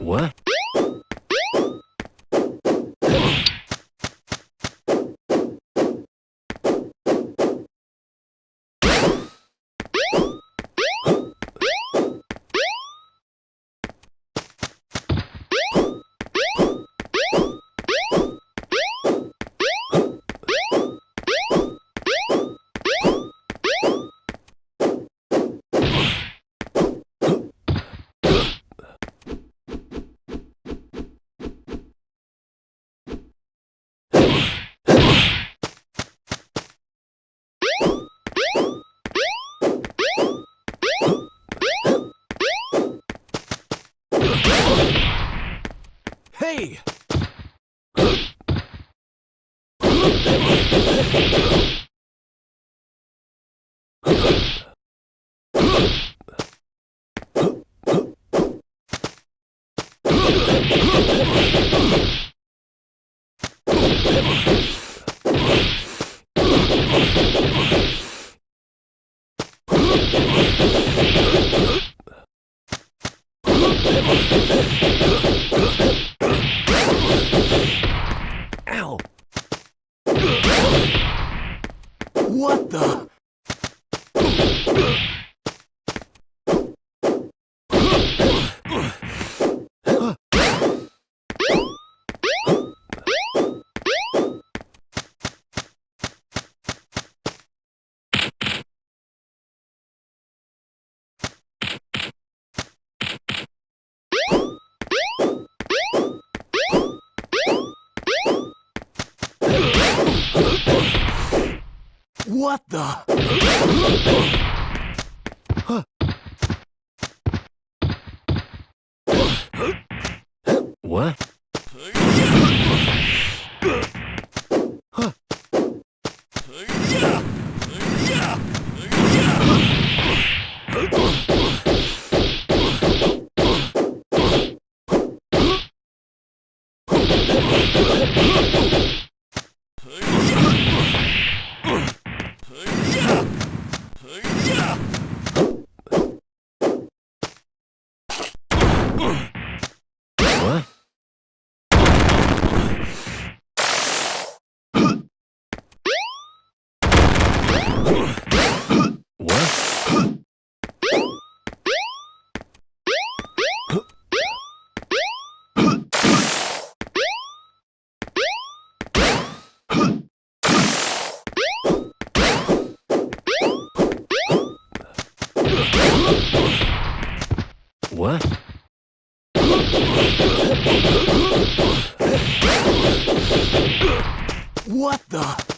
What? Hey! Huh? だ。What the? What? Huh. What? What the?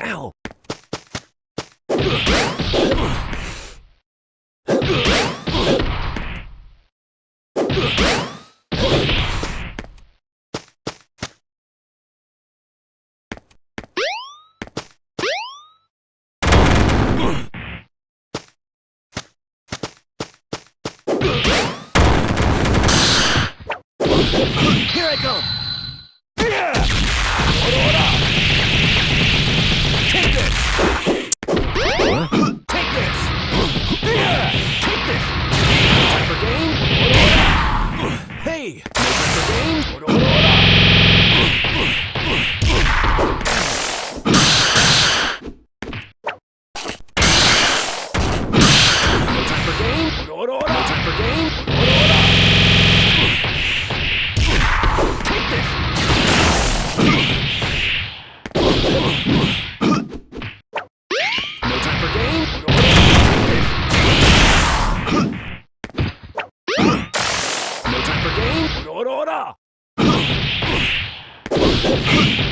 Ow! me! Make it the game? Hey!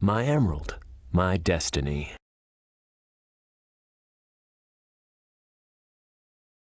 My emerald, my destiny.